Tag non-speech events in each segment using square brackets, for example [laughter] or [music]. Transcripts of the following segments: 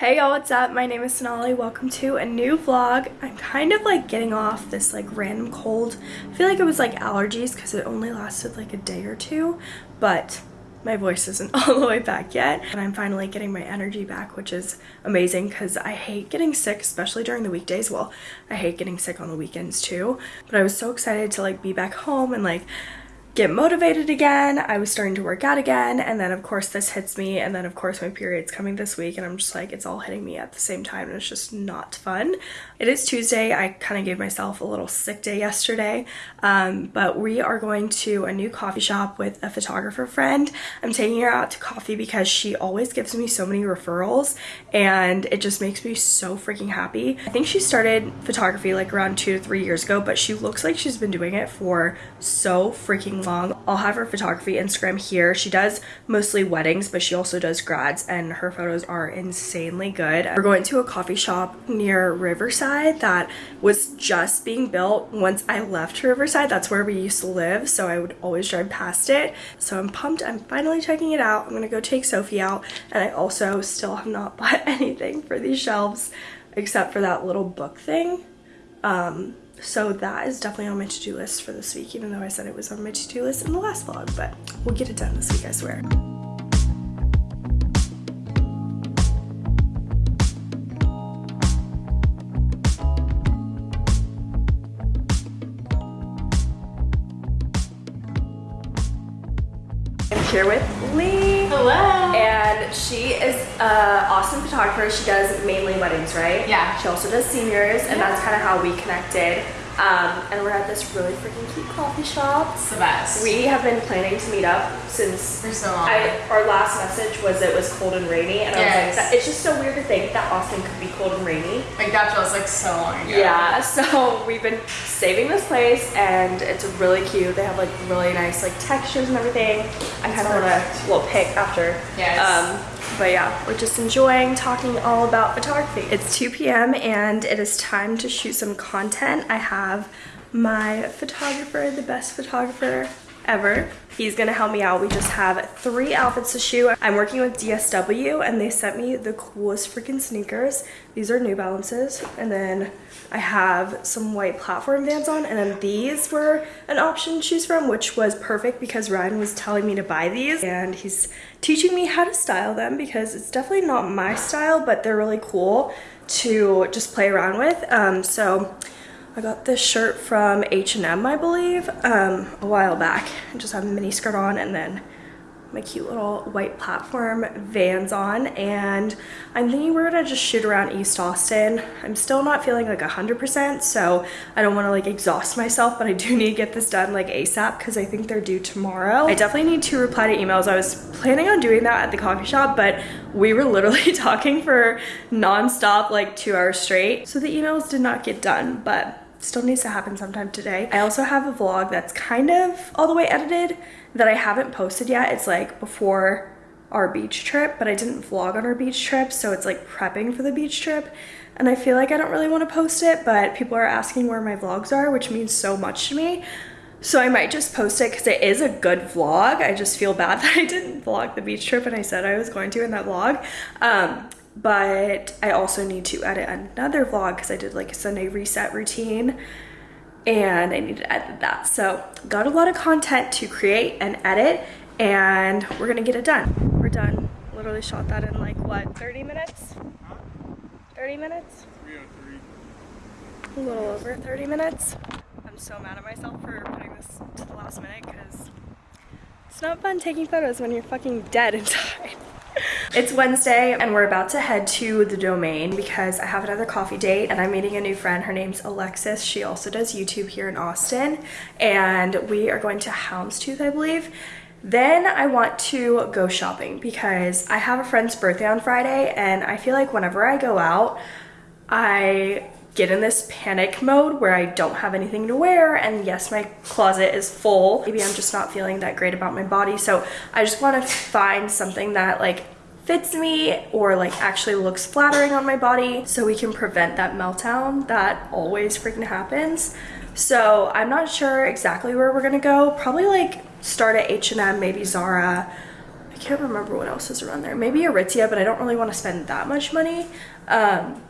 Hey y'all, what's up? My name is Sonali. Welcome to a new vlog. I'm kind of like getting off this like random cold. I feel like it was like allergies because it only lasted like a day or two, but my voice isn't [laughs] all the way back yet. And I'm finally getting my energy back, which is amazing because I hate getting sick, especially during the weekdays. Well, I hate getting sick on the weekends too, but I was so excited to like be back home and like get motivated again. I was starting to work out again. And then of course this hits me. And then of course my period's coming this week and I'm just like, it's all hitting me at the same time. And it's just not fun. It is Tuesday. I kind of gave myself a little sick day yesterday. Um, but we are going to a new coffee shop with a photographer friend. I'm taking her out to coffee because she always gives me so many referrals and it just makes me so freaking happy. I think she started photography like around two to three years ago, but she looks like she's been doing it for so freaking long. I'll have her photography Instagram here. She does mostly weddings, but she also does grads and her photos are insanely good. We're going to a coffee shop near Riverside that was just being built once I left Riverside. That's where we used to live, so I would always drive past it. So I'm pumped. I'm finally checking it out. I'm gonna go take Sophie out and I also still have not [laughs] bought anything for these shelves except for that little book thing. Um, so that is definitely on my to-do list for this week, even though I said it was on my to-do list in the last vlog, but we'll get it done this week, I swear. I'm here with Lee. Hello. She is an awesome photographer. She does mainly weddings, right? Yeah. She also does seniors, and that's kind of how we connected. Um, and we're at this really freaking cute coffee shop. It's the best. We have been planning to meet up since For so long. I, our last message was it was cold and rainy, and I was like, it's just so weird to think that Austin could be cold and rainy. like that feels like so long ago. Yeah, [laughs] so we've been saving this place, and it's really cute. They have like really nice like textures and everything. I kind of want to little pick after. Yes. Um, but yeah, we're just enjoying talking all about photography. It's 2 p.m. and it is time to shoot some content. I have my photographer, the best photographer ever. He's gonna help me out. We just have three outfits to shoot. I'm working with DSW and they sent me the coolest freaking sneakers. These are New Balances. And then I have some white platform Vans on and then these were an option to choose from, which was perfect because Ryan was telling me to buy these and he's teaching me how to style them because it's definitely not my style, but they're really cool to just play around with. Um, so I got this shirt from H&M, I believe, um, a while back. I just have a mini skirt on and then my cute little white platform Vans on and I'm thinking we're gonna just shoot around East Austin. I'm still not feeling like 100% so I don't want to like exhaust myself but I do [laughs] need to get this done like ASAP because I think they're due tomorrow. I definitely need to reply to emails. I was planning on doing that at the coffee shop but we were [laughs] literally [laughs] talking for non-stop like two hours straight so the emails did not get done but still needs to happen sometime today. I also have a vlog that's kind of all the way edited that I haven't posted yet. It's like before our beach trip, but I didn't vlog on our beach trip, so it's like prepping for the beach trip. And I feel like I don't really want to post it, but people are asking where my vlogs are, which means so much to me. So I might just post it because it is a good vlog. I just feel bad [laughs] that I didn't vlog the beach trip and I said I was going to in that vlog. Um, but I also need to edit another vlog because I did like a Sunday reset routine and I need to edit that. So got a lot of content to create and edit and we're gonna get it done. We're done. Literally shot that in like what, 30 minutes? 30 minutes? A little over 30 minutes. I'm so mad at myself for putting this to the last minute because it's not fun taking photos when you're fucking dead inside. [laughs] It's Wednesday and we're about to head to the domain because I have another coffee date and I'm meeting a new friend. Her name's Alexis. She also does YouTube here in Austin and we are going to Houndstooth, I believe. Then I want to go shopping because I have a friend's birthday on Friday and I feel like whenever I go out, I get in this panic mode where I don't have anything to wear and yes my closet is full. Maybe I'm just not feeling that great about my body. So I just want to find something that like fits me or like actually looks flattering on my body so we can prevent that meltdown that always freaking happens. So I'm not sure exactly where we're gonna go. Probably like start at H&M maybe Zara. I can't remember what else is around there. Maybe Aritzia, but I don't really want to spend that much money. Um,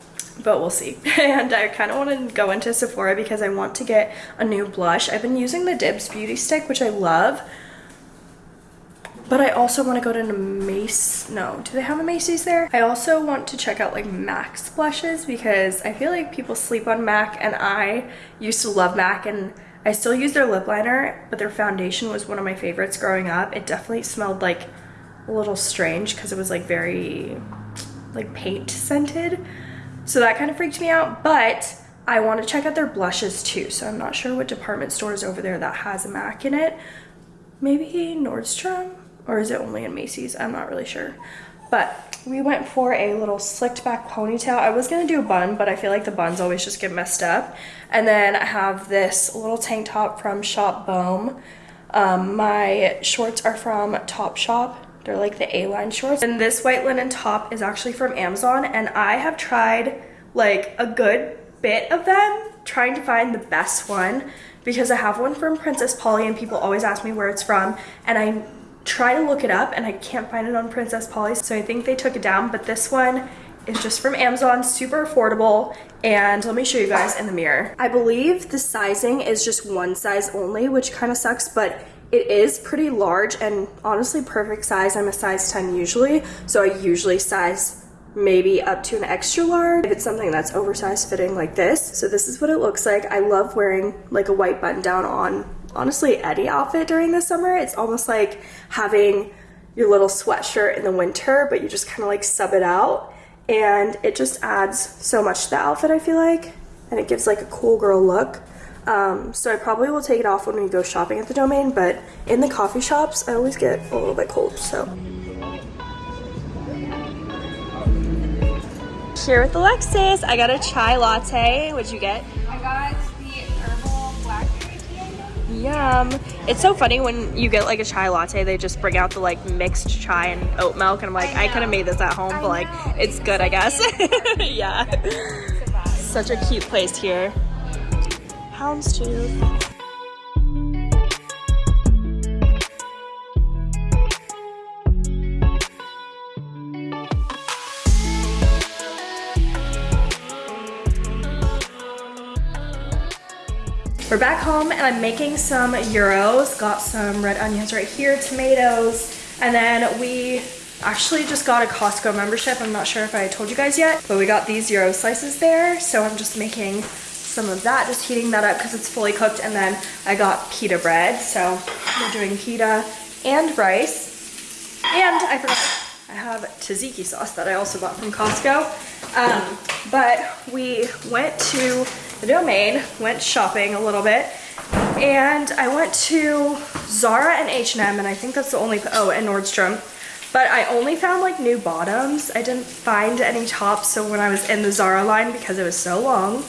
but we'll see. [laughs] and I kind of want to go into Sephora because I want to get a new blush. I've been using the Dibs Beauty Stick, which I love. But I also want to go to Mace. No, do they have a Macy's there? I also want to check out like MAC's blushes because I feel like people sleep on MAC and I used to love MAC and I still use their lip liner, but their foundation was one of my favorites growing up. It definitely smelled like a little strange because it was like very like paint scented. So that kind of freaked me out, but I want to check out their blushes too. So I'm not sure what department store is over there that has a MAC in it. Maybe Nordstrom? or is it only in Macy's? I'm not really sure. But we went for a little slicked back ponytail. I was gonna do a bun, but I feel like the buns always just get messed up. And then I have this little tank top from Shop Bohm. Um, my shorts are from Topshop. They're like the A-line shorts. And this white linen top is actually from Amazon. And I have tried like a good bit of them, trying to find the best one because I have one from Princess Polly and people always ask me where it's from. And I try to look it up and I can't find it on Princess Polly, so I think they took it down, but this one is just from Amazon, super affordable, and let me show you guys in the mirror. I believe the sizing is just one size only, which kind of sucks, but it is pretty large and honestly perfect size. I'm a size 10 usually, so I usually size maybe up to an extra large if it's something that's oversized fitting like this. So this is what it looks like. I love wearing like a white button down on honestly any outfit during the summer. It's almost like having your little sweatshirt in the winter, but you just kind of like sub it out. And it just adds so much to the outfit, I feel like. And it gives like a cool girl look. Um, so I probably will take it off when we go shopping at the domain, but in the coffee shops, I always get a little bit cold, so. Here with Alexis, I got a chai latte. What'd you get? I got the herbal blackberry tea. Yum. It's so funny when you get like a chai latte, they just bring out the like mixed chai and oat milk, and I'm like, I, I could have made this at home, I but like, know. it's good, I guess. [laughs] yeah. Such a cute place here. Houndstooth. We're back home and I'm making some gyros. Got some red onions right here, tomatoes, and then we actually just got a Costco membership. I'm not sure if I told you guys yet, but we got these gyro slices there. So I'm just making some of that, just heating that up because it's fully cooked. And then I got pita bread. So we're doing pita and rice. And I forgot, I have tzatziki sauce that I also bought from Costco. Um, but we went to the domain, went shopping a little bit, and I went to Zara and H&M, and I think that's the only, oh, and Nordstrom. But I only found like new bottoms. I didn't find any tops, so when I was in the Zara line, because it was so long,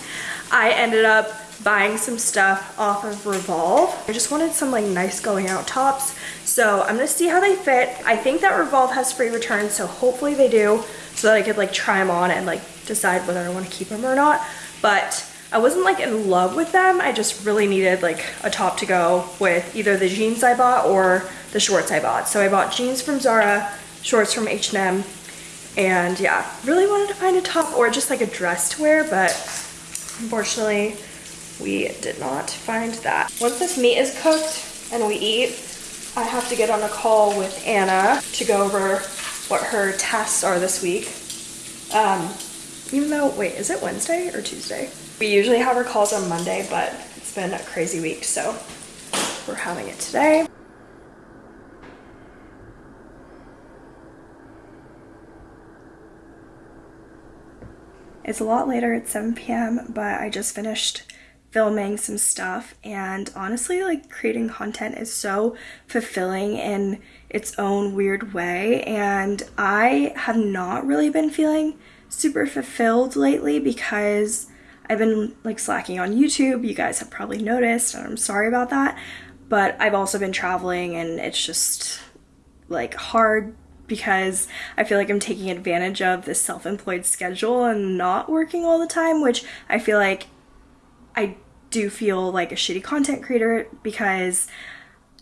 I ended up buying some stuff off of Revolve. I just wanted some like nice going out tops. So I'm gonna see how they fit. I think that Revolve has free returns, so hopefully they do, so that I could like try them on and like decide whether I wanna keep them or not. But I wasn't like in love with them. I just really needed like a top to go with either the jeans I bought or the shorts I bought. So I bought jeans from Zara, shorts from H&M, and yeah, really wanted to find a top or just like a dress to wear, but unfortunately we did not find that. Once this meat is cooked and we eat, I have to get on a call with Anna to go over what her tasks are this week. Um, even though, wait, is it Wednesday or Tuesday? We usually have our calls on Monday, but it's been a crazy week, so we're having it today. It's a lot later, it's 7 p.m., but I just finished filming some stuff and honestly like creating content is so fulfilling in its own weird way and I have not really been feeling super fulfilled lately because I've been like slacking on YouTube. You guys have probably noticed, and I'm sorry about that. But I've also been traveling, and it's just like hard because I feel like I'm taking advantage of this self employed schedule and not working all the time, which I feel like I do feel like a shitty content creator because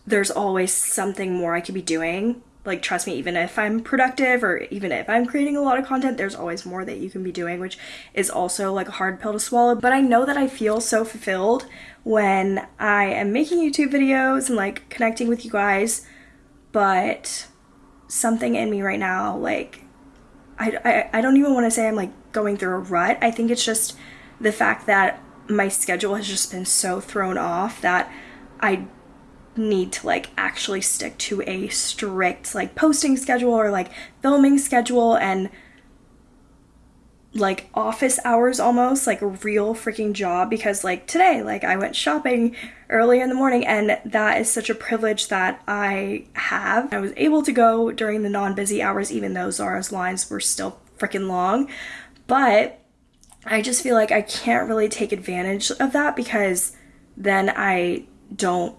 there's always something more I could be doing. Like trust me even if i'm productive or even if i'm creating a lot of content there's always more that you can be doing which is also like a hard pill to swallow. But i know that i feel so fulfilled when i am making youtube videos and like connecting with you guys but something in me right now like i i, I don't even want to say i'm like going through a rut. I think it's just the fact that my schedule has just been so thrown off that i need to like actually stick to a strict like posting schedule or like filming schedule and like office hours almost like a real freaking job because like today like I went shopping early in the morning and that is such a privilege that I have. I was able to go during the non-busy hours even though Zara's lines were still freaking long. But I just feel like I can't really take advantage of that because then I don't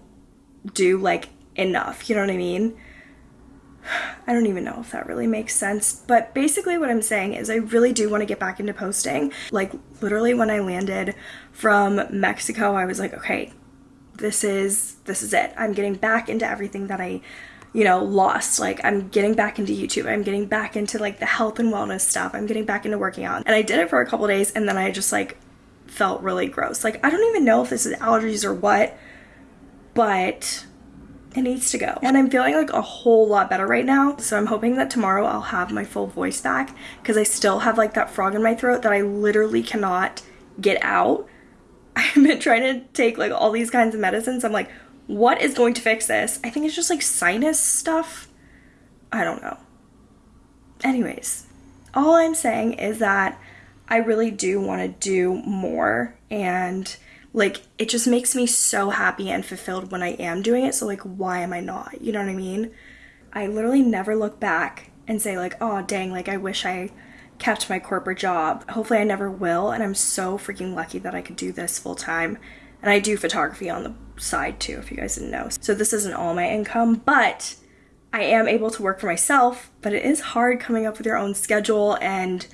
do like enough. You know what I mean? [sighs] I don't even know if that really makes sense, but basically what I'm saying is I really do want to get back into posting. Like literally when I landed from Mexico, I was like, okay, this is this is it. I'm getting back into everything that I you know, lost. Like I'm getting back into YouTube. I'm getting back into like the health and wellness stuff. I'm getting back into working out. And I did it for a couple days and then I just like felt really gross. Like I don't even know if this is allergies or what, but it needs to go. And I'm feeling like a whole lot better right now. So I'm hoping that tomorrow I'll have my full voice back because I still have like that frog in my throat that I literally cannot get out. [laughs] I've been trying to take like all these kinds of medicines. I'm like, what is going to fix this? I think it's just like sinus stuff. I don't know. Anyways, all I'm saying is that I really do want to do more and like it just makes me so happy and fulfilled when I am doing it. So like why am I not? You know what I mean? I literally never look back and say like, "Oh, dang, like I wish I kept my corporate job." Hopefully I never will, and I'm so freaking lucky that I could do this full time. And I do photography on the side too, if you guys didn't know. So this isn't all my income, but I am able to work for myself, but it is hard coming up with your own schedule and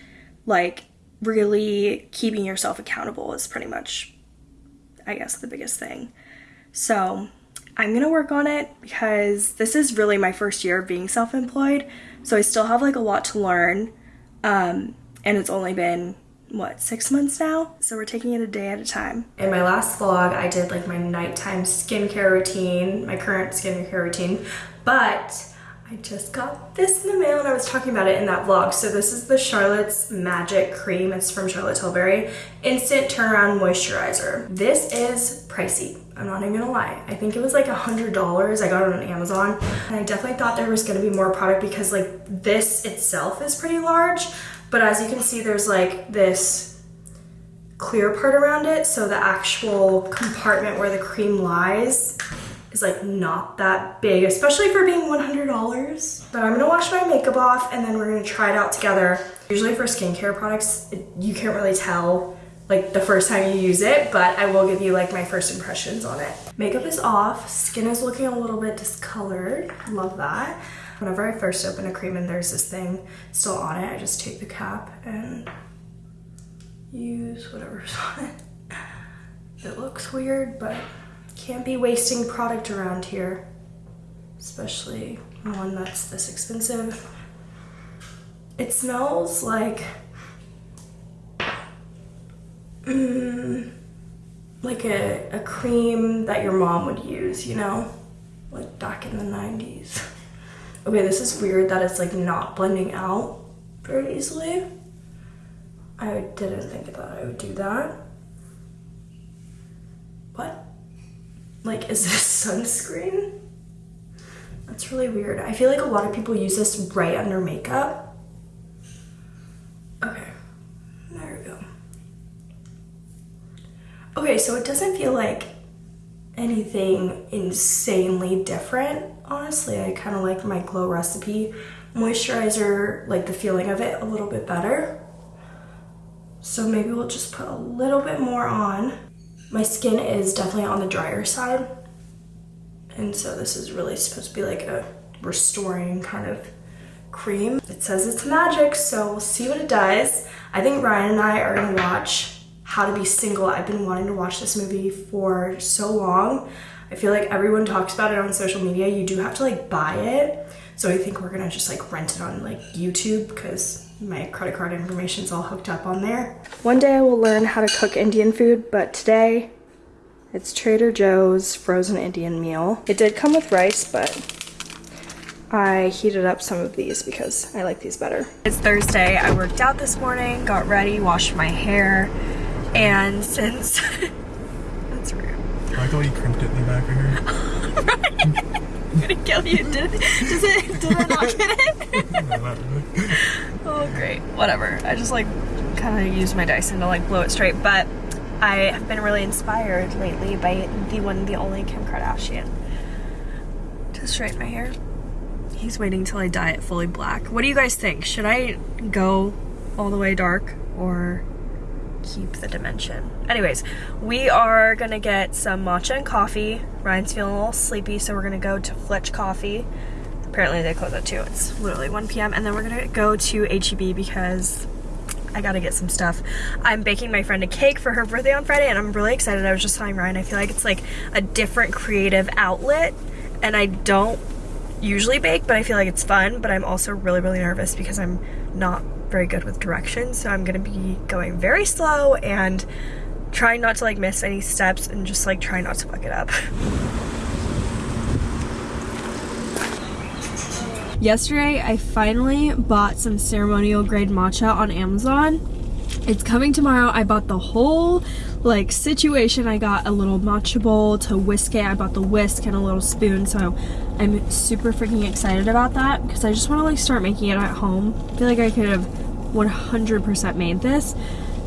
like really keeping yourself accountable is pretty much I guess, the biggest thing. So I'm gonna work on it because this is really my first year of being self employed. So I still have like a lot to learn. Um, and it's only been what six months now so we're taking it a day at a time in my last vlog i did like my nighttime skincare routine my current skincare routine but I just got this in the mail and I was talking about it in that vlog. So this is the Charlotte's Magic Cream. It's from Charlotte Tilbury. Instant Turnaround Moisturizer. This is pricey. I'm not even gonna lie. I think it was like a $100. I got it on Amazon. And I definitely thought there was gonna be more product because like this itself is pretty large. But as you can see, there's like this clear part around it. So the actual compartment where the cream lies is like not that big, especially for being $100. But I'm gonna wash my makeup off and then we're gonna try it out together. Usually for skincare products, you can't really tell like the first time you use it, but I will give you like my first impressions on it. Makeup is off, skin is looking a little bit discolored, love that. Whenever I first open a cream and there's this thing still on it, I just take the cap and use whatever's [laughs] on it. It looks weird, but can't be wasting product around here, especially one that's this expensive. It smells like, mm, like a, a cream that your mom would use, you know? Like back in the 90s. Okay, this is weird that it's like not blending out very easily. I didn't think that I would do that. What? Like, is this [laughs] sunscreen? That's really weird. I feel like a lot of people use this right under makeup. Okay, there we go. Okay, so it doesn't feel like anything insanely different. Honestly, I kind of like my Glow Recipe moisturizer, like the feeling of it a little bit better. So maybe we'll just put a little bit more on. My skin is definitely on the drier side. And so this is really supposed to be like a restoring kind of cream. It says it's magic, so we'll see what it does. I think Ryan and I are gonna watch How to Be Single. I've been wanting to watch this movie for so long. I feel like everyone talks about it on social media. You do have to like buy it. So I think we're gonna just like rent it on like YouTube because my credit card information is all hooked up on there. One day I will learn how to cook Indian food, but today it's Trader Joe's frozen Indian meal. It did come with rice, but I heated up some of these because I like these better. It's Thursday. I worked out this morning, got ready, washed my hair, and since [laughs] that's rude. I like the way you crimped it in the back [laughs] right here. [laughs] I'm gonna kill you. Did does it did I not get it? Oh great. Whatever. I just like kinda use my Dyson to like blow it straight, but I have been really inspired lately by the one the only Kim Kardashian to straighten my hair. He's waiting till I dye it fully black. What do you guys think? Should I go all the way dark or keep the dimension? Anyways, we are gonna get some matcha and coffee. Ryan's feeling a little sleepy, so we're gonna go to Flitch Coffee. Apparently they close at 2. It's literally 1 p.m. And then we're gonna go to HEB because I gotta get some stuff. I'm baking my friend a cake for her birthday on Friday and I'm really excited. I was just telling Ryan, I feel like it's like a different creative outlet and I don't usually bake, but I feel like it's fun, but I'm also really, really nervous because I'm not very good with directions. So I'm gonna be going very slow and trying not to like miss any steps and just like trying not to fuck it up. [laughs] Yesterday, I finally bought some ceremonial grade matcha on Amazon. It's coming tomorrow. I bought the whole like situation. I got a little matcha bowl to whisk it. I bought the whisk and a little spoon. So I'm super freaking excited about that because I just want to like start making it at home. I feel like I could have 100% made this.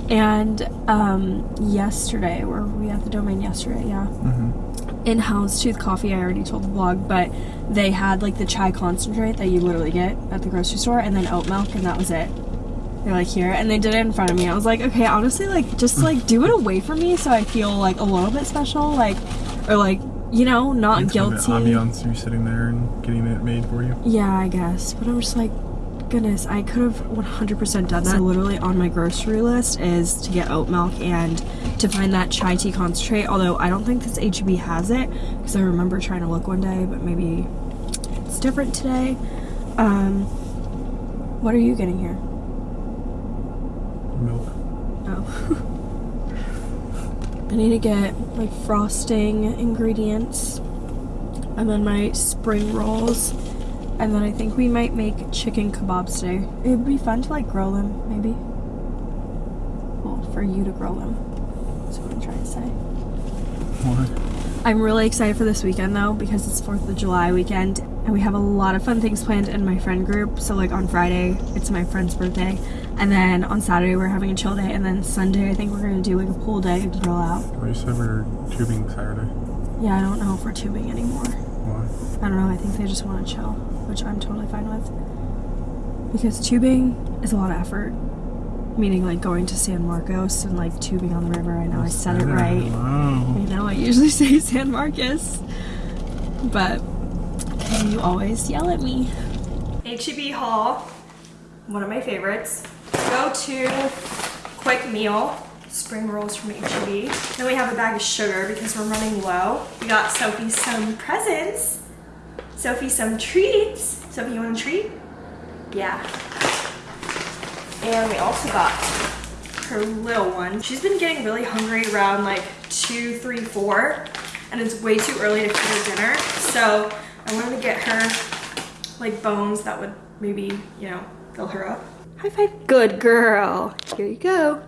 And um, yesterday, were we at the domain yesterday? Yeah. In In Houndstooth Coffee, I already told the vlog, but they had like the chai concentrate that you literally get at the grocery store and then oat milk, and that was it. They're like here, and they did it in front of me. I was like, okay, honestly, like just hmm. like do it away from me so I feel like a little bit special, like, or like, you know, not It's guilty. ambiance you sitting there and getting it made for you. Yeah, I guess. But I'm just like, goodness, I could have 100% done that. So literally on my grocery list is to get oat milk and to find that chai tea concentrate. Although I don't think this HEB has it because I remember trying to look one day, but maybe it's different today. Um, what are you getting here? Milk. Oh. [laughs] I need to get like frosting ingredients and then my spring rolls. And then I think we might make chicken kebabs today. It would be fun to like grill them, maybe. Well, for you to grill them. That's what I'm trying to say. Why? I'm really excited for this weekend though because it's 4th of July weekend and we have a lot of fun things planned in my friend group. So like on Friday, it's my friend's birthday. And then on Saturday, we're having a chill day. And then Sunday, I think we're gonna do like a pool day and grill out. You said we're tubing Saturday. Yeah, I don't know if we're tubing anymore. Why? I don't know. I think they just want to chill, which I'm totally fine with. Because tubing is a lot of effort. Meaning like going to San Marcos and like tubing on the river. I know I said it right. Wow. I know I usually [laughs] say San Marcos, but you always yell at me. HEB haul, one of my favorites. Go to quick meal, spring rolls from HEB. Then we have a bag of sugar because we're running low. We got Sophie some presents. Sophie some treats. Sophie, you want a treat? Yeah. And we also got her little one. She's been getting really hungry around like two, three, four, and it's way too early to feed her dinner. So I wanted to get her like bones that would maybe, you know, fill her up. High five. Good girl. Here you go.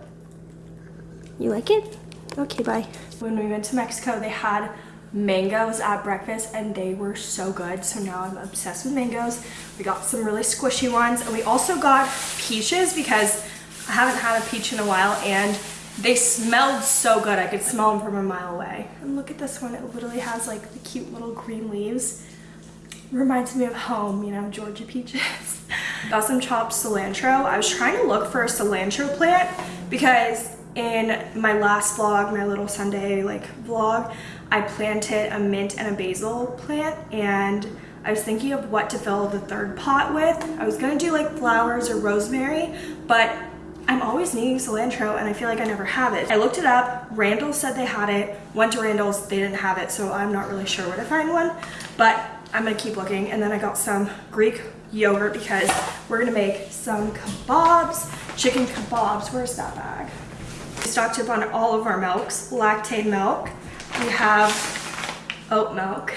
You like it? Okay, bye. When we went to Mexico, they had mangoes at breakfast and they were so good. So now I'm obsessed with mangoes. We got some really squishy ones and we also got peaches because I haven't had a peach in a while and they smelled so good. I could smell them from a mile away. And look at this one. It literally has like the cute little green leaves. Reminds me of home, you know, Georgia peaches. [laughs] got some chopped cilantro. I was trying to look for a cilantro plant because in my last vlog, my little Sunday like vlog, I planted a mint and a basil plant and I was thinking of what to fill the third pot with. I was gonna do like flowers or rosemary, but I'm always needing cilantro and I feel like I never have it. I looked it up, Randall said they had it, went to Randall's, they didn't have it, so I'm not really sure where to find one, but I'm gonna keep looking. And then I got some Greek yogurt because we're gonna make some kebabs, chicken kebabs. Where's that bag? We stocked up on all of our milks, Lactaid milk. We have oat milk.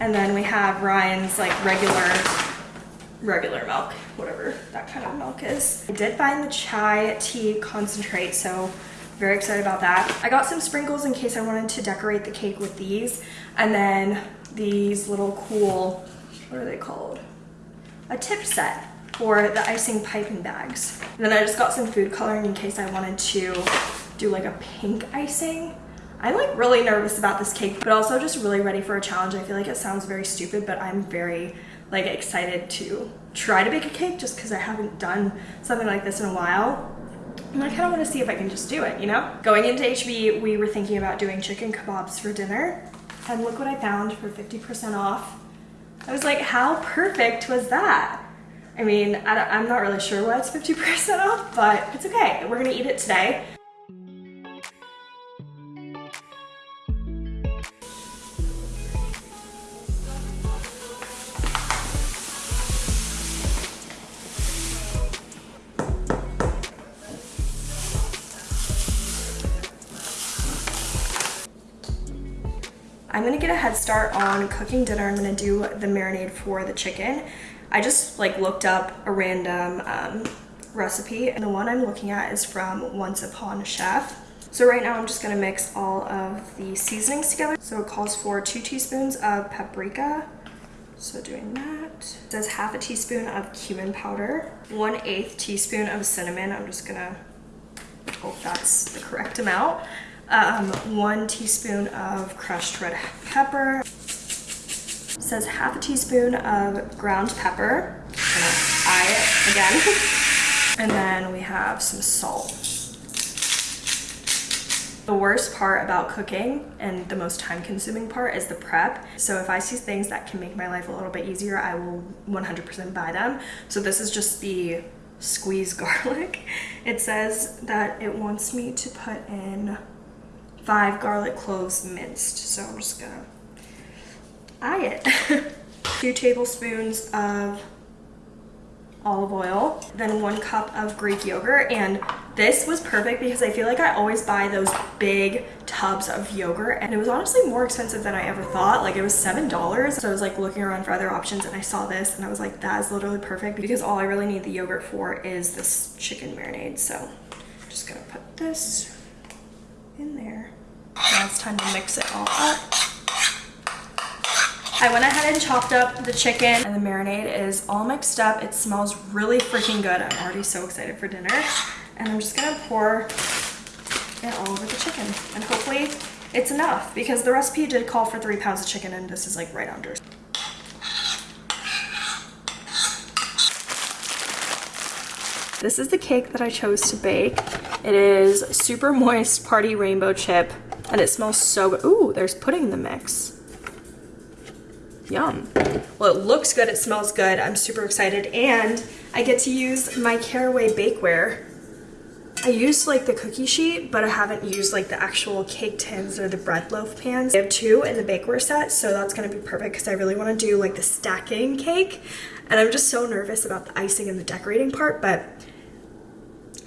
And then we have Ryan's like regular, regular milk, whatever that kind of milk is. I did find the chai tea concentrate, so very excited about that. I got some sprinkles in case I wanted to decorate the cake with these. And then these little cool, what are they called? A tip set for the icing piping bags. And then I just got some food coloring in case I wanted to do like a pink icing. I'm like really nervous about this cake, but also just really ready for a challenge. I feel like it sounds very stupid, but I'm very like excited to try to bake a cake just because I haven't done something like this in a while. And I kind of want to see if I can just do it, you know? Going into HEB, we were thinking about doing chicken kebabs for dinner. And look what I found for 50% off. I was like, how perfect was that? I mean, I am not really sure why it's 50% off, but it's okay. We're gonna eat it today. Gonna get a head start on cooking dinner. I'm gonna do the marinade for the chicken. I just like looked up a random um, recipe and the one I'm looking at is from Once Upon a Chef. So right now I'm just gonna mix all of the seasonings together. So it calls for two teaspoons of paprika. So doing that. It says half a teaspoon of cumin powder, one eighth teaspoon of cinnamon. I'm just gonna hope that's the correct amount um, one teaspoon of crushed red pepper. It says half a teaspoon of ground pepper. It again. [laughs] and then we have some salt. The worst part about cooking and the most time consuming part is the prep. So if I see things that can make my life a little bit easier, I will 100% buy them. So this is just the squeeze [laughs] garlic. It says that it wants me to put in five garlic cloves minced. So I'm just gonna eye it. [laughs] Two tablespoons of olive oil, then one cup of Greek yogurt. And this was perfect because I feel like I always buy those big tubs of yogurt and it was honestly more expensive than I ever thought. Like it was $7. So I was like looking around for other options and I saw this and I was like, that is literally perfect because all I really need the yogurt for is this chicken marinade. So I'm just gonna put this in there. Now it's time to mix it all up. I went ahead and chopped up the chicken and the marinade is all mixed up. It smells really freaking good. I'm already so excited for dinner. And I'm just gonna pour it all over the chicken. And hopefully it's enough because the recipe did call for three pounds of chicken and this is like right under. This is the cake that I chose to bake. It is super moist party rainbow chip and it smells so good. Ooh, there's pudding in the mix. Yum. Well, it looks good, it smells good. I'm super excited. And I get to use my Caraway bakeware. I used like the cookie sheet, but I haven't used like the actual cake tins or the bread loaf pans. I have two in the bakeware set, so that's gonna be perfect because I really wanna do like the stacking cake. And I'm just so nervous about the icing and the decorating part, but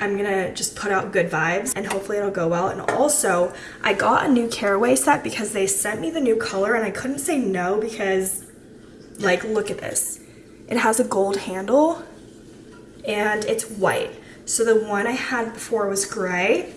I'm gonna just put out good vibes and hopefully it'll go well. And also, I got a new caraway set because they sent me the new color and I couldn't say no because, like, look at this. It has a gold handle and it's white. So the one I had before was gray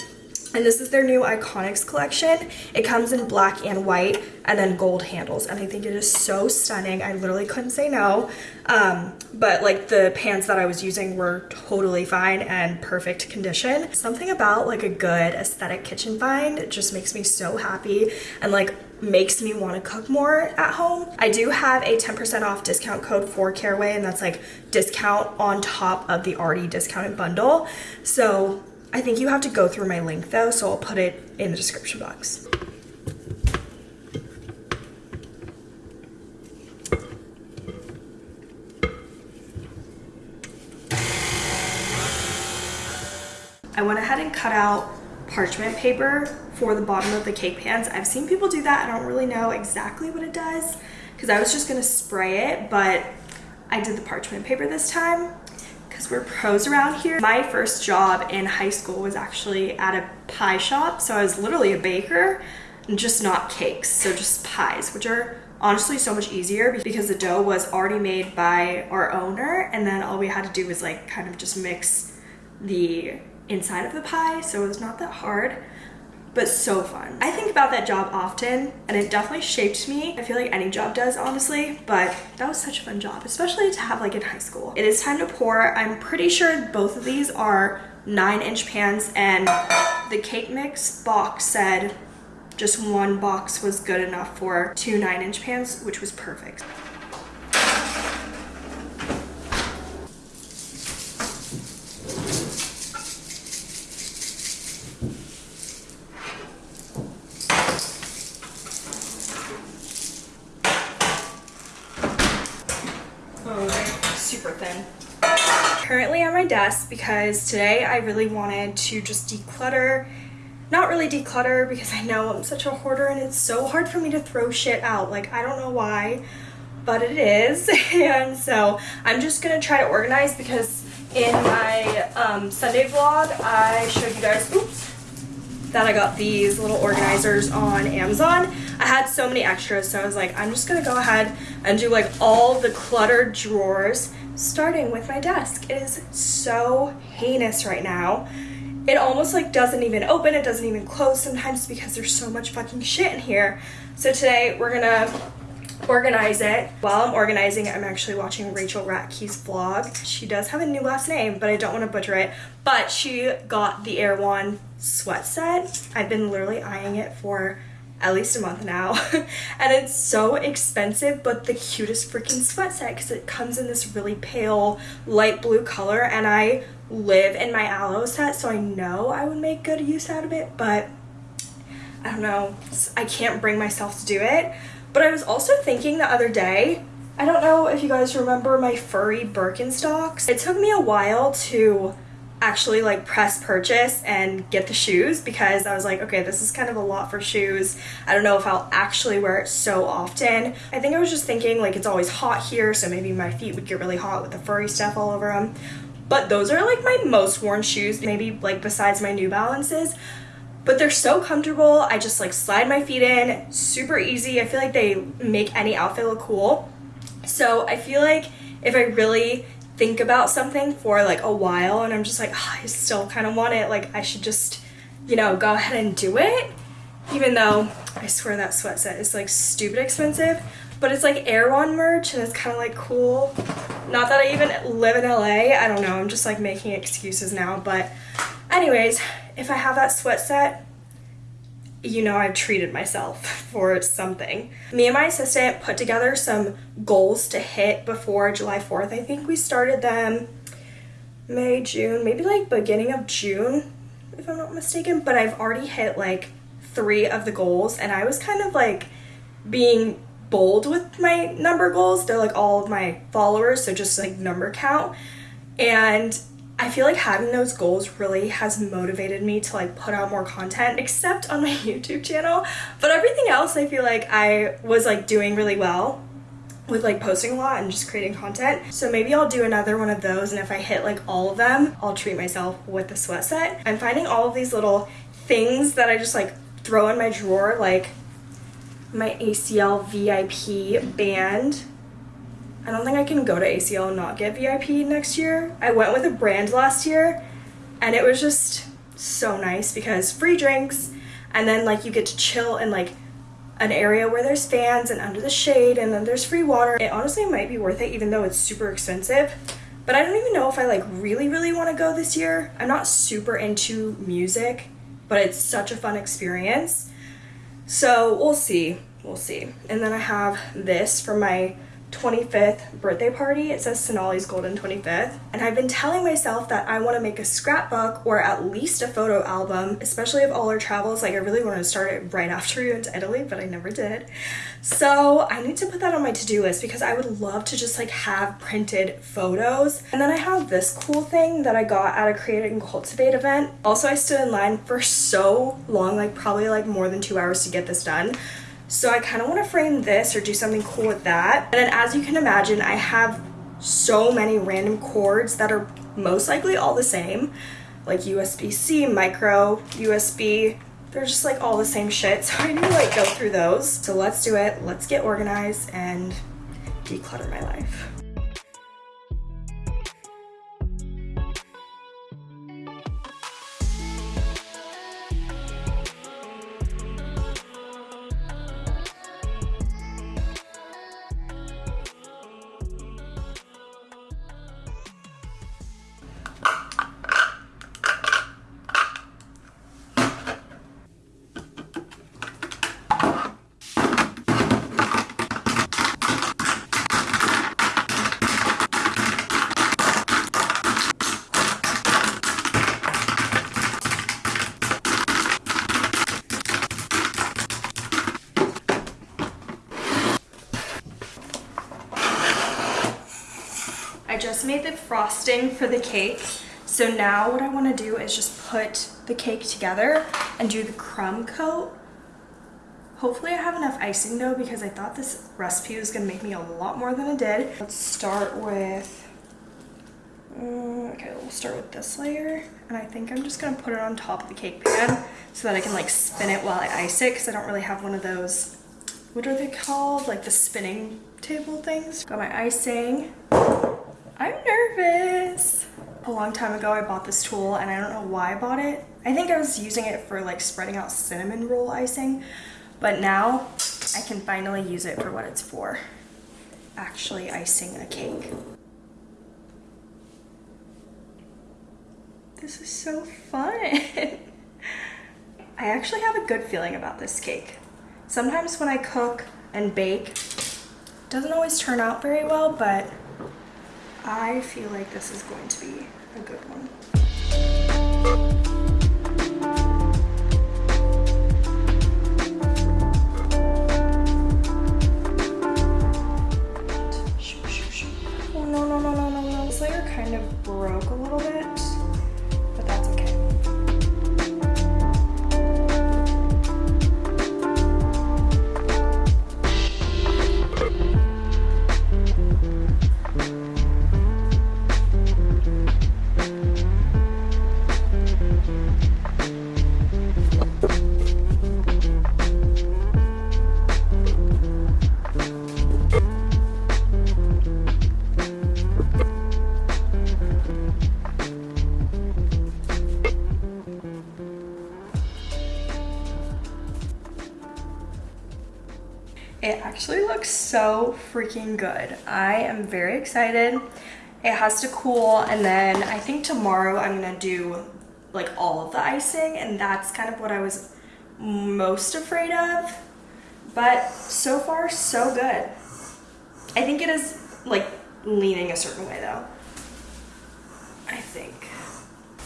and this is their new Iconics collection. It comes in black and white and then gold handles. And I think it is so stunning. I literally couldn't say no. Um, but like the pans that I was using were totally fine and perfect condition. Something about like a good aesthetic kitchen find just makes me so happy and like makes me want to cook more at home. I do have a 10% off discount code for Caraway and that's like discount on top of the already discounted bundle. So I think you have to go through my link though, so I'll put it in the description box. I went ahead and cut out parchment paper for the bottom of the cake pans. I've seen people do that. I don't really know exactly what it does because I was just gonna spray it, but I did the parchment paper this time because we're pros around here. My first job in high school was actually at a pie shop. So I was literally a baker, and just not cakes. So just pies, which are honestly so much easier because the dough was already made by our owner. And then all we had to do was like kind of just mix the inside of the pie. So it was not that hard but so fun. I think about that job often and it definitely shaped me. I feel like any job does honestly, but that was such a fun job, especially to have like in high school. It is time to pour. I'm pretty sure both of these are nine inch pans and the cake mix box said just one box was good enough for two nine inch pans, which was perfect. super thin. Desk because today I really wanted to just declutter not really declutter because I know I'm such a hoarder and it's so hard for me to throw shit out. Like, I don't know why, but it is. [laughs] and so I'm just gonna try to organize because in my um, Sunday vlog, I showed you guys, oops, that I got these little organizers on Amazon. I had so many extras, so I was like, I'm just gonna go ahead and do like all the cluttered drawers, starting with my desk. It is so heinous right now. It almost like doesn't even open, it doesn't even close sometimes because there's so much fucking shit in here. So today we're gonna organize it. While I'm organizing, I'm actually watching Rachel Ratke's vlog. She does have a new last name, but I don't want to butcher it. But she got the Erewhon sweat set. I've been literally eyeing it for at least a month now. [laughs] And it's so expensive but the cutest freaking sweat set because it comes in this really pale light blue color and I live in my Alo set so I know I would make good use out of it but I don't know. I can't bring myself to do it. But I was also thinking the other day, I don't know if you guys remember my furry Birkenstocks. It took me a while to actually like press purchase and get the shoes because I was like, okay, this is kind of a lot for shoes. I don't know if I'll actually wear it so often. I think I was just thinking like it's always hot here, so maybe my feet would get really hot with the furry stuff all over them. But those are like my most worn shoes, maybe like besides my New Balances but they're so comfortable. I just like slide my feet in, super easy. I feel like they make any outfit look cool. So I feel like if I really think about something for like a while and I'm just like, oh, I still kind of want it, like I should just, you know, go ahead and do it. Even though I swear that sweat set is like stupid expensive, but it's like Erewhon merch and it's kind of like cool. Not that I even live in LA, I don't know, I'm just like making excuses now, but anyways, if I have that sweat set, you know I've treated myself [laughs] for something. Me and my assistant put together some goals to hit before July 4th. I think we started them May, June, maybe like beginning of June, if I'm not mistaken, but I've already hit like three of the goals and I was kind of like being bold with my number goals. They're like all of my followers, so just like number count. And I feel like having those goals really has motivated me to like put out more content except on my [laughs] YouTube channel. But everything else I feel like I was like doing really well with like posting a lot and just creating content. So maybe I'll do another one of those and if I hit like all of them I'll treat myself with the sweat set. I'm finding all of these little things that I just like throw in my drawer like my ACL VIP band I don't think I can go to ACL and not get VIP next year. I went with a brand last year and it was just so nice because free drinks and then like you get to chill in like an area where there's fans and under the shade and then there's free water. It honestly might be worth it even though it's super expensive. But I don't even know if I like really really want to go this year. I'm not super into music, but it's such a fun experience. So we'll see. We'll see. And then I have this for my 25th birthday party. It says Sonali's Golden 25th. And I've been telling myself that I want to make a scrapbook or at least a photo album, especially of all our travels. Like I really wanted to start it right after we went to Italy, but I never did. So I need to put that on my to-do list because I would love to just like have printed photos. And then I have this cool thing that I got at a Create and Cultivate event. Also, I stood in line for so long, like probably like more than two hours to get this done. So I kind of want to frame this or do something cool with that. And then as you can imagine, I have so many random cords that are most likely all the same. Like USB-C, micro, USB, they're just like all the same shit. [laughs] So I need to like go through those. So let's do it. Let's get organized and declutter my life. Made the frosting for the cake. So now what I want to do is just put the cake together and do the crumb coat. Hopefully I have enough icing though because I thought this recipe was going to make me a lot more than it did. Let's start with, um, okay, we'll start with this layer. And I think I'm just going to put it on top of the cake pan so that I can like spin it while I ice it because I don't really have one of those, what are they called? Like the spinning table things. Got my icing. I'm nervous. A long time ago I bought this tool and I don't know why I bought it. I think I was using it for like spreading out cinnamon roll icing, but now I can finally use it for what it's for. Actually icing a cake. This is so fun. [laughs] I actually have a good feeling about this cake. Sometimes when I cook and bake, it doesn't always turn out very well, but I feel like this is going to be a good one. So freaking good. I am very excited. It has to cool and then I think tomorrow I'm gonna do like all of the icing and that's kind of what I was most afraid of. But so far so good. I think it is like leaning a certain way though. I think.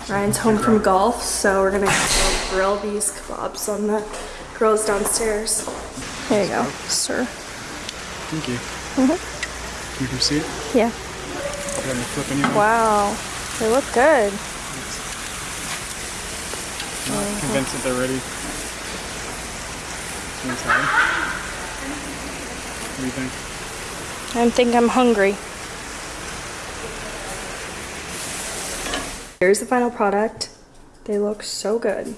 Ryan's home from golf, so we're gonna go grill these kebabs on the grills downstairs. There you go, sir. Thank you. Mm-hmm. You can see it? Yeah. Got me flipping you. Wow, they look good. Not convinced that they're ready. Inside. What do you think? I think I'm hungry. Here's the final product. They look so good.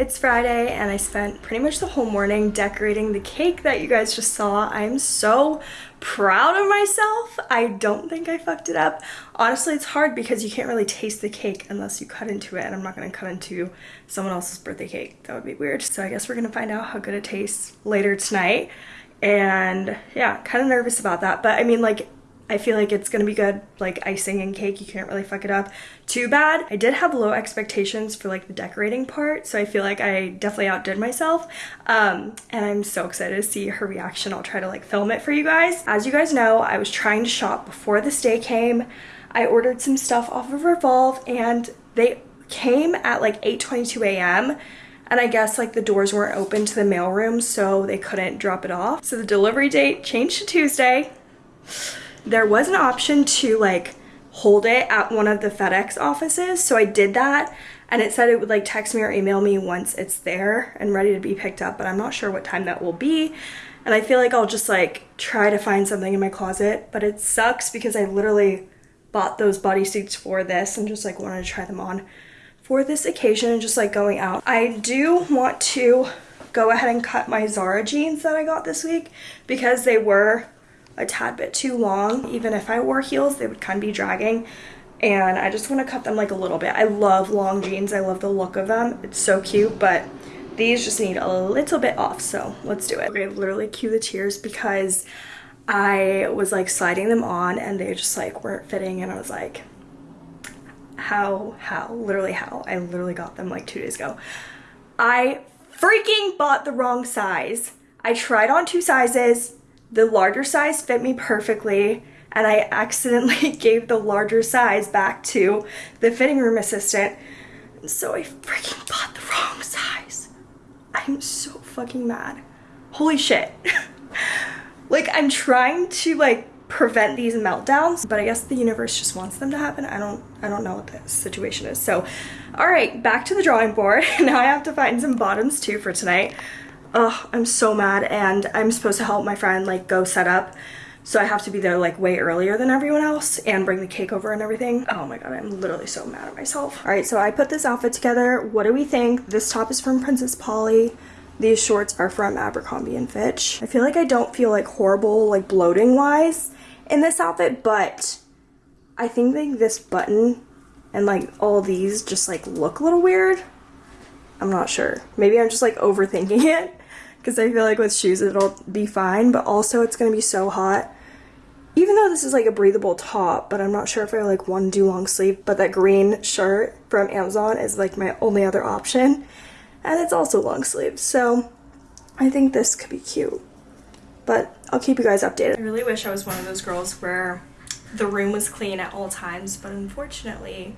It's Friday and I spent pretty much the whole morning decorating the cake that you guys just saw. I am so proud of myself. I don't think I fucked it up. Honestly, it's hard because you can't really taste the cake unless you cut into it and I'm not gonna cut into someone else's birthday cake. That would be weird. So I guess we're gonna find out how good it tastes later tonight. And yeah, kind of nervous about that. But I mean like I feel like it's gonna be good, like icing and cake, you can't really fuck it up too bad. I did have low expectations for like the decorating part, so I feel like I definitely outdid myself. Um, and I'm so excited to see her reaction. I'll try to like film it for you guys. As you guys know, I was trying to shop before this day came. I ordered some stuff off of Revolve and they came at like 8.22 a.m. And I guess like the doors weren't open to the mailroom, so they couldn't drop it off. So the delivery date changed to Tuesday there was an option to like hold it at one of the FedEx offices. So I did that and it said it would like text me or email me once it's there and ready to be picked up, but I'm not sure what time that will be. And I feel like I'll just like try to find something in my closet, but it sucks because I literally bought those bodysuits for this and just like wanted to try them on for this occasion and just like going out. I do want to go ahead and cut my Zara jeans that I got this week because they were a tad bit too long. Even if I wore heels, they would kind of be dragging. And I just want to cut them like a little bit. I love long jeans. I love the look of them. It's so cute, but these just need a little bit off. So let's do it. Okay, literally cue the tears because I was like sliding them on and they just like weren't fitting. And I was like, how, how, literally how. I literally got them like two days ago. I freaking bought the wrong size. I tried on two sizes the larger size fit me perfectly and I accidentally [laughs] gave the larger size back to the fitting room assistant. So I freaking bought the wrong size. I'm so fucking mad. Holy shit. [laughs] like I'm trying to like prevent these meltdowns, but I guess the universe just wants them to happen. I don't I don't know what the situation is. So all right, back to the drawing board. [laughs] now I have to find some bottoms too for tonight. Ugh, I'm so mad and I'm supposed to help my friend like go set up. So I have to be there like way earlier than everyone else and bring the cake over and everything. Oh my god, I'm literally so mad at myself. All right, so I put this outfit together. What do we think? This top is from Princess Polly. These shorts are from Abercrombie and Fitch. I feel like I don't feel like horrible like bloating wise in this outfit, but I think like this button and like all these just like look a little weird. I'm not sure. Maybe I'm just like overthinking [laughs] it because I feel like with shoes it'll be fine, but also it's going to be so hot. Even though this is like a breathable top, but I'm not sure if I like want to do long sleeve, but that green shirt from Amazon is like my only other option. And it's also long sleeve, so I think this could be cute. But I'll keep you guys updated. I really wish I was one of those girls where the room was clean at all times, but unfortunately,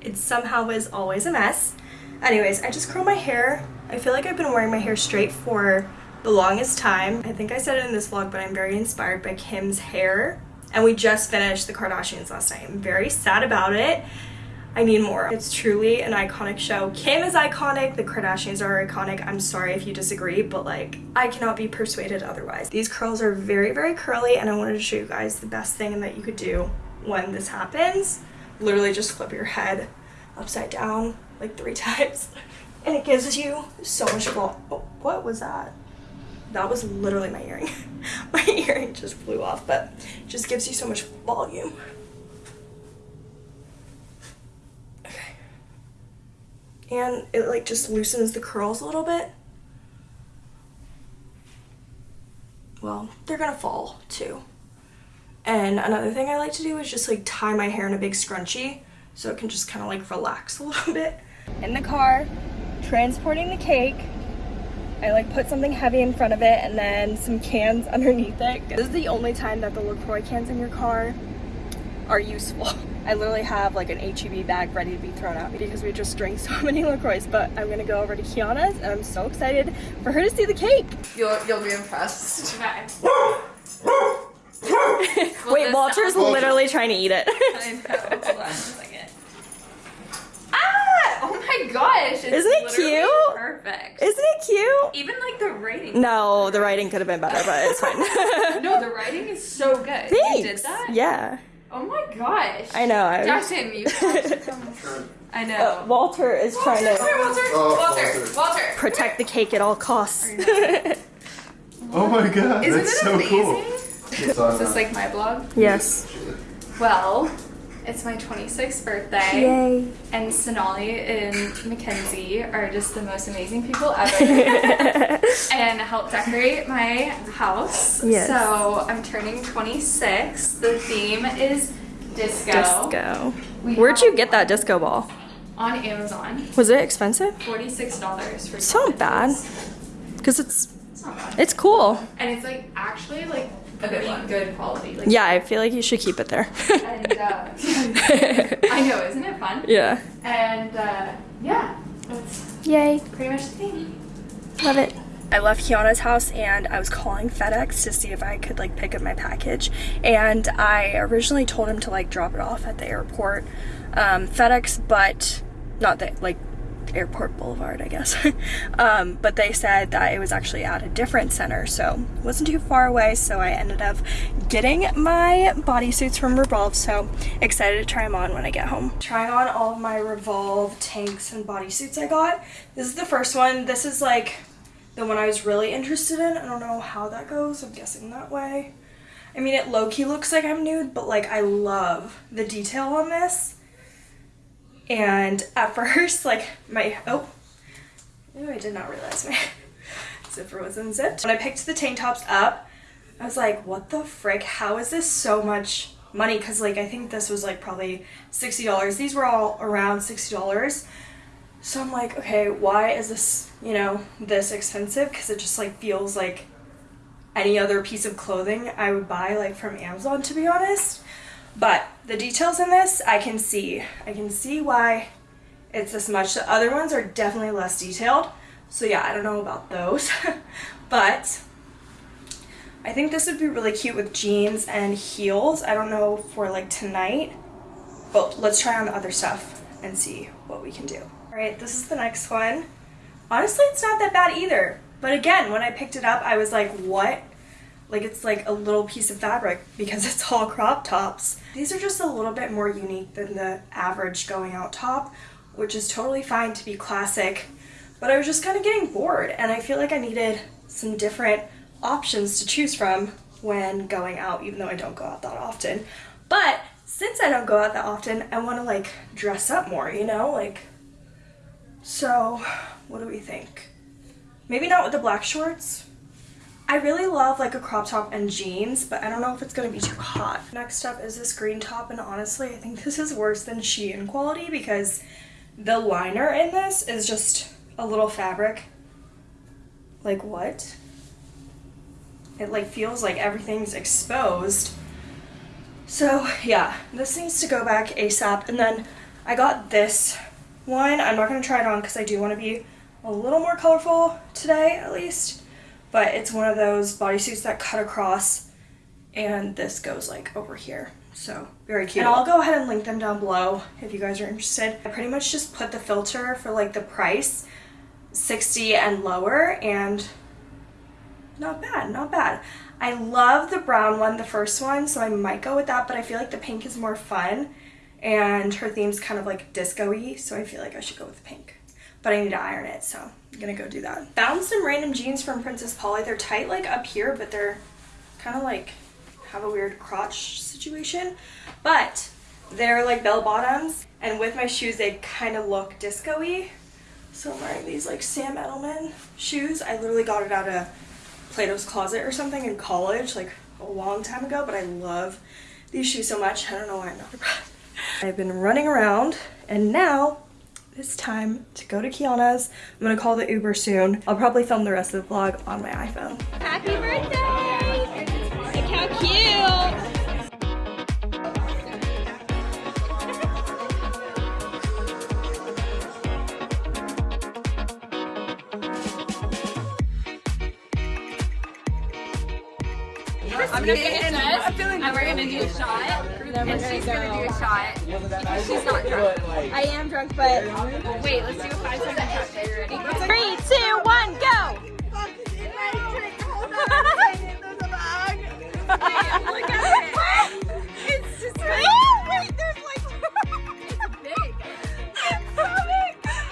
it somehow is always a mess. Anyways, I just curl my hair. I feel like I've been wearing my hair straight for the longest time. I think I said it in this vlog, but I'm very inspired by Kim's hair. And we just finished the Kardashians last night. I'm very sad about it. I need more. It's truly an iconic show. Kim is iconic, the Kardashians are iconic. I'm sorry if you disagree, but like, I cannot be persuaded otherwise. These curls are very, very curly, and I wanted to show you guys the best thing that you could do when this happens. Literally just flip your head upside down like three [laughs] times and it gives you so much volume. Oh, what was that? That was literally my earring. [laughs] my earring just flew off, but just gives you so much volume. Okay. And it like just loosens the curls a little bit. Well, they're gonna fall too. And another thing I like to do is just like tie my hair in a big scrunchie so it can just kind of like relax a [laughs] little bit. In the car, transporting the cake, I like put something heavy in front of it and then some cans [laughs] underneath it. This is the only time that the LaCroix cans in your car are useful. [laughs] I literally have like an HEB bag ready to be thrown out because we just drank so many LaCroix, but I'm gonna go over to Kiana's and I'm so excited for her to see the cake. You'll, you'll be impressed. Okay. Wait, Walter's literally trying to eat it. I know. Hold on a second. Ah! Oh my gosh! It's Isn't it cute? Perfect. Isn't it cute? Even like the writing. No, the writing could have been better, but it's fine. [laughs] No, the writing is so good. Thanks. You did that? Yeah. Oh my gosh. I know. I was, Justin, you have. [laughs] I know. Uh, Walter is trying to Walter, Oh, Walter, Walter. Walter. protect the cake at all costs. [laughs] Oh my god, Isn't that's it so amazing? cool. Is this like my blog? yes. Well, it's my 26th birthday. Yay. And Sonali and Mackenzie are just the most amazing people [laughs] ever. and help decorate my house. Yes. So I'm turning 26. The theme is disco. disco. We Where'd you get that disco ball? On Amazon. Was it expensive? $46 for It's not bad. Because it's It's not bad. it's cool. And it's like actually like a good, good quality. Like, Yeah, I feel like you should keep it there. And uh, [laughs] I know, isn't it fun? yeah. And uh, yeah, that's Yay. pretty much the theme. Love it. I left Kiana's house and I was calling FedEx to see if I could like pick up my package. And I originally told him to like drop it off at the airport um, FedEx, but not that like airport boulevard, I guess. [laughs] um, but they said that it was actually at a different center, so it wasn't too far away. So I ended up getting my bodysuits from Revolve. So excited to try them on when I get home. Trying on all of my Revolve tanks and bodysuits I got. This is the first one. This is like the one I was really interested in. I don't know how that goes. I'm guessing that way. I mean, it low-key looks like I'm nude, but like I love the detail on this. And at [laughs] first, like my, oh, Ooh, I did not realize my [laughs] zipper was unzipped. When I picked the tank tops up, I was like, what the frick? How is this so much money? Because like I think this was like probably $60. These were all around $60. So I'm like, okay, why is this, you know, this expensive? Because it just like feels like any other piece of clothing I would buy like from Amazon to be honest. But the details in this, I can see. I can see why it's this much. The other ones are definitely less detailed. So yeah, I don't know about those. [laughs] but I think this would be really cute with jeans and heels. I don't know for like tonight. But let's try on the other stuff and see what we can do. Alright, this is the next one. Honestly, it's not that bad either. But again, when I picked it up, I was like, what? Like it's like a little piece of fabric because [laughs] it's all crop tops. These are just a little bit more unique than the average going out top, which is totally fine to be classic. But I was just kind of getting bored and I feel like I needed some different options to choose from when going out, even though I don't go out that often. But since I don't go out that often, I want to like dress up more, you know? Like, so what do we think? Maybe not with the black shorts. I really love like a crop top and jeans, but I don't know if it's gonna be too hot. Next up is this green top, and honestly, I think [laughs] this is worse than Shein quality because the liner in this is just a little fabric. Like what? It like feels like everything's exposed. So yeah, this needs to go back ASAP. And then I got this one. I'm not gonna try it on because I do want to be a little more colorful today at least. But it's one of those bodysuits that cut across and this goes like over here. So very cute. And I'll go ahead and link them down below if you guys are interested. I pretty much just put the filter for like the price 60 and lower and not bad, not bad. I love the brown one, the first one, so I might go with that, but I feel like the pink is more fun and her theme's kind of like disco-y, so I feel like I should go with the pink. But I need to iron it, so I'm gonna go do that. Found some random jeans from Princess Polly. They're tight like up here, but they're kind of like have a weird crotch situation. But they're like bell bottoms, and with my shoes they kind of look disco-y. So I'm wearing these like Sam Edelman shoes. I literally got it out of Plato's Closet or something in college, like a long time ago, but I love these shoes so much. I don't know why I'm not [laughs] I've been running around and now it's time to go to Kiana's. I'm gonna call the Uber soon. I'll probably film the rest of the vlog on my iPhone. Happy birthday! Look how cute! I'm gonna finish this, and we're gonna do a shot then and she's go. gonna do a shot. She's not drunk. I am drunk, but wait, let's do a five second shot. Are you ready? Three, two, one, go! it's just big.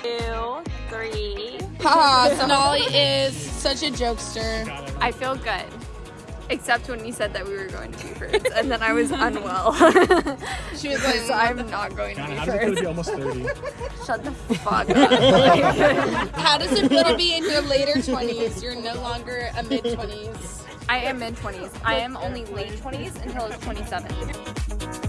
Two, three. Haha, Sonali is such a jokester. I feel good. Except when you said that we were going to be first, and then I was [laughs] unwell. She was like, so I'm not going to God, be how does it feel to be almost 30? Shut the [laughs] fuck up. How does it feel to be in your later 20s? You're no longer a mid 20s. I am mid 20s. I am only late 20s until I was 27.